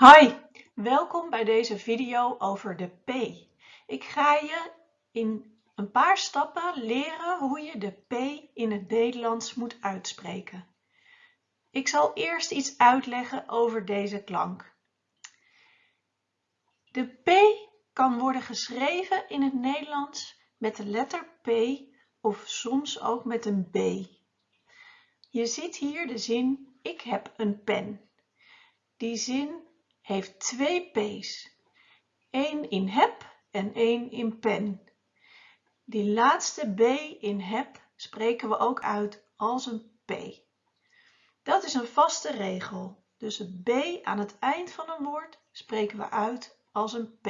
Hi, welkom bij deze video over de P. Ik ga je in een paar stappen leren hoe je de P in het Nederlands moet uitspreken. Ik zal eerst iets uitleggen over deze klank. De P kan worden geschreven in het Nederlands met de letter P of soms ook met een B. Je ziet hier de zin ik heb een pen. Die zin heeft twee P's. één in heb en één in pen. Die laatste B in heb spreken we ook uit als een P. Dat is een vaste regel. Dus het B aan het eind van een woord spreken we uit als een P.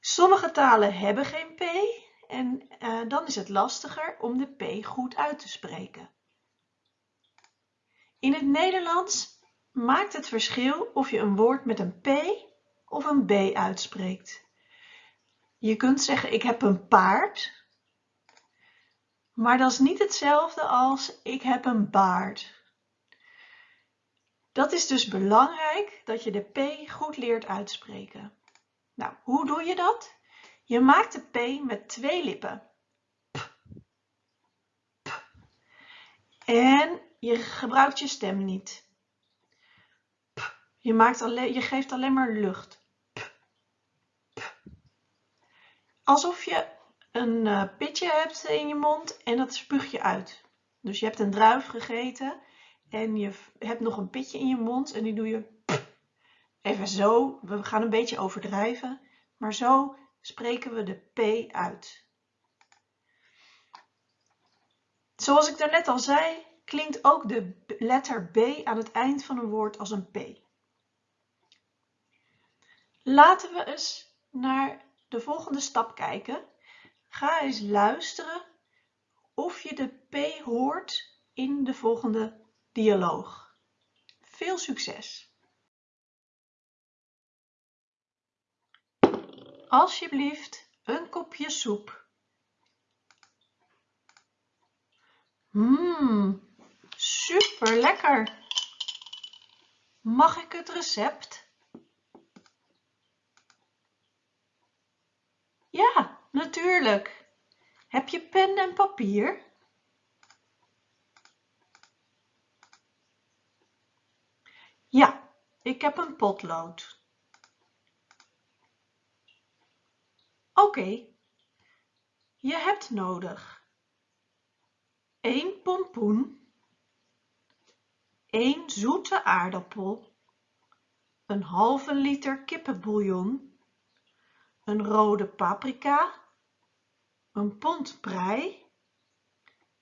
Sommige talen hebben geen P en uh, dan is het lastiger om de P goed uit te spreken. In het Nederlands maakt het verschil of je een woord met een P of een B uitspreekt. Je kunt zeggen ik heb een paard, maar dat is niet hetzelfde als ik heb een baard. Dat is dus belangrijk dat je de P goed leert uitspreken. Nou, hoe doe je dat? Je maakt de P met twee lippen. En je gebruikt je stem niet. Je, maakt alleen, je geeft alleen maar lucht. Alsof je een uh, pitje hebt in je mond en dat spuug je uit. Dus je hebt een druif gegeten en je hebt nog een pitje in je mond en die doe je even zo. We gaan een beetje overdrijven, maar zo spreken we de P uit. Zoals ik daarnet al zei, klinkt ook de letter B aan het eind van een woord als een P. Laten we eens naar de volgende stap kijken. Ga eens luisteren of je de P hoort in de volgende dialoog. Veel succes! Alsjeblieft een kopje soep. Mmm, Super lekker! Mag ik het recept? Ja, natuurlijk. Heb je pen en papier? Ja, ik heb een potlood. Oké, je hebt nodig 1 pompoen 1 zoete aardappel, een halve liter kippenbouillon, een rode paprika, een pond prei,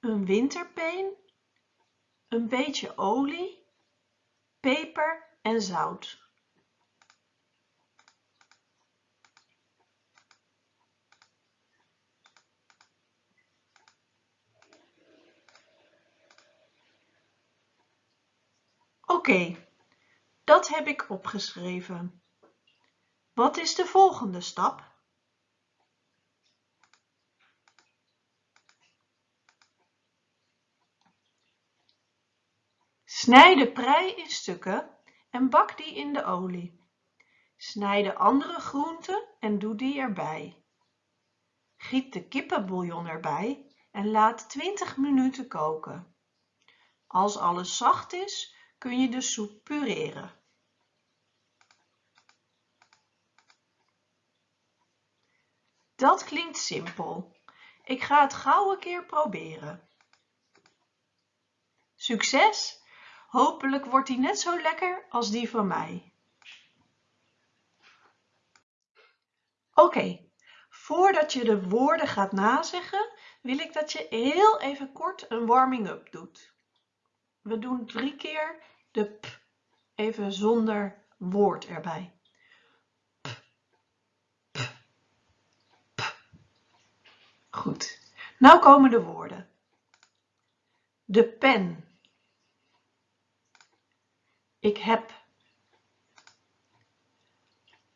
een winterpeen, een beetje olie, peper en zout. Oké, dat heb ik opgeschreven. Wat is de volgende stap? Snij de prei in stukken en bak die in de olie. Snij de andere groenten en doe die erbij. Giet de kippenbouillon erbij en laat 20 minuten koken. Als alles zacht is, kun je de soep pureren. Dat klinkt simpel. Ik ga het gauw een keer proberen. Succes! Hopelijk wordt die net zo lekker als die van mij. Oké, voordat je de woorden gaat nazeggen, wil ik dat je heel even kort een warming-up doet. We doen drie keer de p even zonder woord erbij. P, p, p. Goed. Nou komen de woorden. De pen. Ik heb.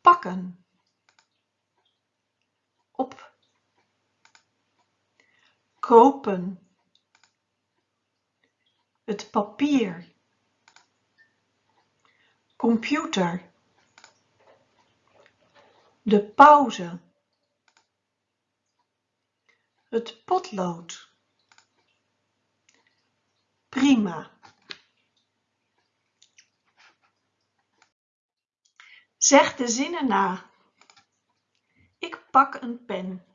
Pakken. Op. Kopen. het papier, computer, de pauze, het potlood, prima. Zeg de zinnen na. Ik pak een pen.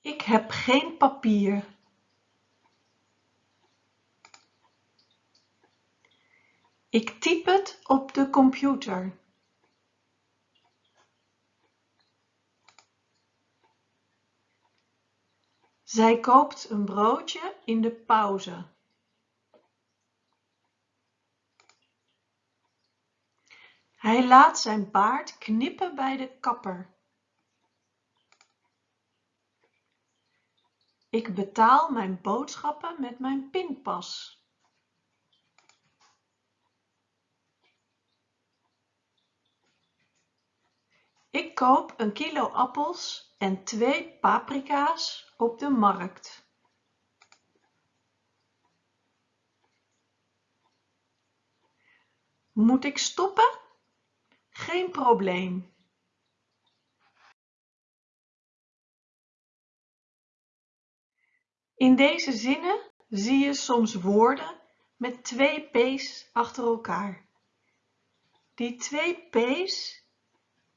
Ik heb geen papier. Ik typ het op de computer. Zij koopt een broodje in de pauze. Hij laat zijn baard knippen bij de kapper. Ik betaal mijn boodschappen met mijn pinpas. Ik koop een kilo appels en twee paprika's op de markt. Moet ik stoppen? Geen probleem. In deze zinnen zie je soms woorden met twee p's achter elkaar. Die twee p's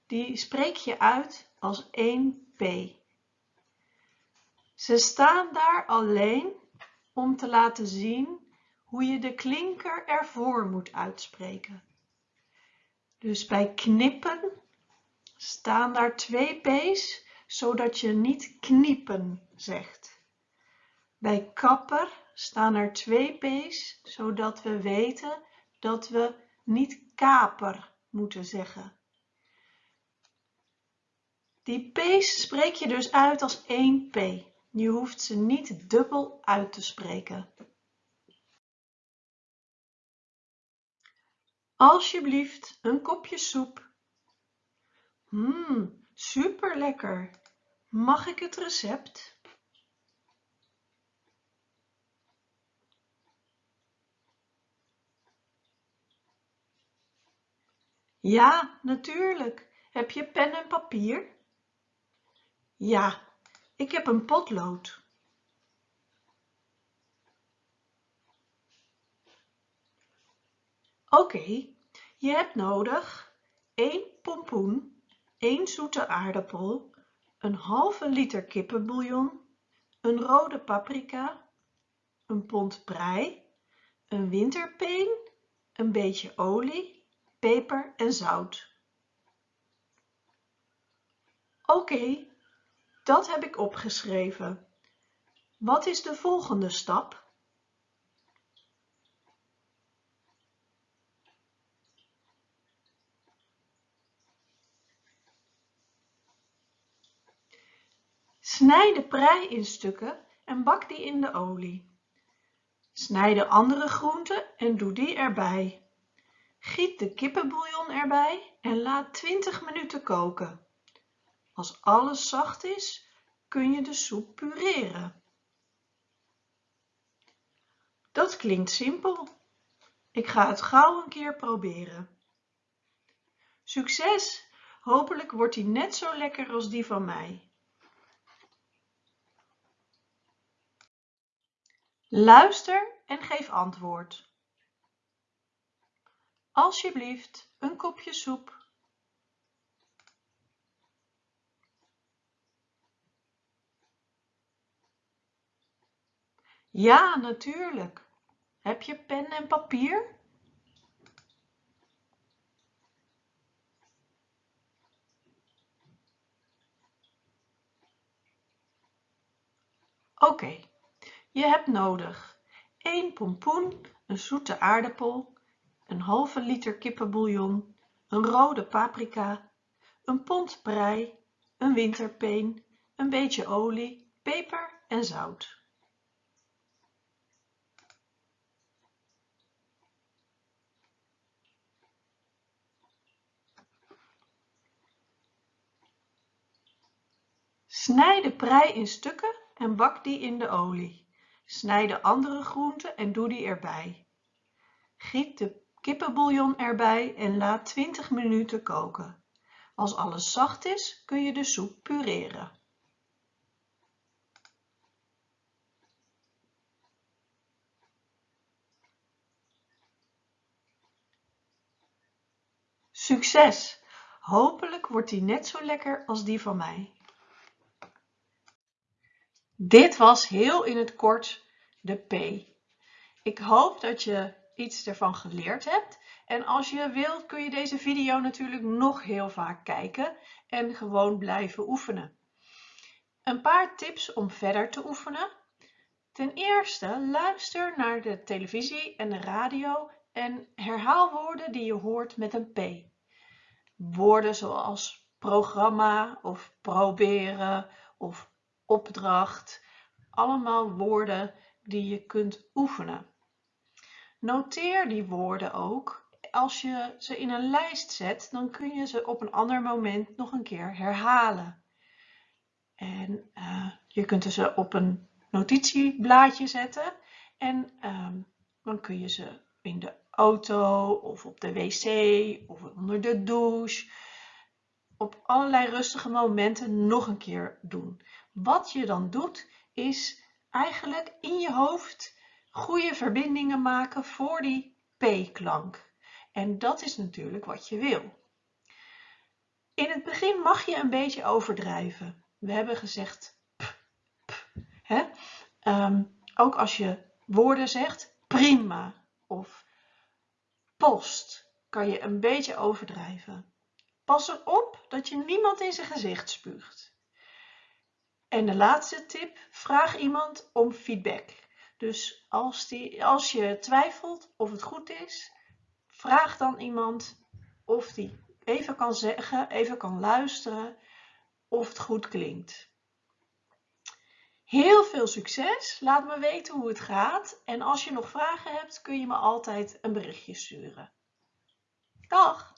die spreek je uit als één p. Ze staan daar alleen om te laten zien hoe je de klinker ervoor moet uitspreken. Dus bij knippen staan daar twee p's, zodat je niet kniepen zegt. Bij kapper staan er twee p's, zodat we weten dat we niet kaper moeten zeggen. Die p's spreek je dus uit als één p. Je hoeft ze niet dubbel uit te spreken. Alsjeblieft, een kopje soep. Mmm, super lekker. Mag ik het recept? Ja, natuurlijk. Heb je pen en papier? Ja, ik heb een potlood. Oké, je hebt nodig 1 pompoen, 1 zoete aardappel, een halve liter kippenbouillon, een rode paprika, een pond prei, een winterpeen, een beetje olie, peper en zout. Oké, dat heb ik opgeschreven. Wat is de volgende stap? Snij de prei in stukken en bak die in de olie. Snij de andere groenten en doe die erbij. Giet de kippenbouillon erbij en laat 20 minuten koken. Als alles zacht is, kun je de soep pureren. Dat klinkt simpel. Ik ga het gauw een keer proberen. Succes! Hopelijk wordt die net zo lekker als die van mij. Luister en geef antwoord. Alsjeblieft, een kopje soep. Ja, natuurlijk. Heb je pen en papier? Oké, je hebt nodig 1 pompoen, een zoete aardappel, een halve liter kippenbouillon, een rode paprika, een pond prei, een winterpeen, een beetje olie, peper en zout. Snij de prei in stukken en bak die in de olie. Snij de andere groenten en doe die erbij. Giet de kippenbouillon erbij en laat 20 minuten koken. Als alles zacht is, kun je de soep pureren. Succes! Hopelijk wordt die net zo lekker als die van mij. Dit was heel in het kort de P. Ik hoop dat je iets ervan geleerd hebt. En als je wilt kun je deze video natuurlijk nog heel vaak kijken en gewoon blijven oefenen. Een paar tips om verder te oefenen. Ten eerste luister naar de televisie en de radio en herhaal woorden die je hoort met een P. Woorden zoals programma of proberen of opdracht. Allemaal woorden die je kunt oefenen. Noteer die woorden ook. Als je ze in een lijst zet, dan kun je ze op een ander moment nog een keer herhalen. En uh, je kunt ze op een notitieblaadje zetten en uh, dan kun je ze in de auto of op de wc of onder de douche op allerlei rustige momenten nog een keer doen. Wat je dan doet is eigenlijk in je hoofd goede verbindingen maken voor die P-klank. En dat is natuurlijk wat je wil. In het begin mag je een beetje overdrijven. We hebben gezegd p, hè? Ehm, ook als je woorden zegt, prima of post, kan je een beetje overdrijven. Pas erop dat je niemand in zijn gezicht spuugt. En de laatste tip, vraag iemand om feedback. Dus als, die, als je twijfelt of het goed is, vraag dan iemand of die even kan zeggen, even kan luisteren of het goed klinkt. Heel veel succes, laat me weten hoe het gaat en als je nog vragen hebt kun je me altijd een berichtje sturen. Dag!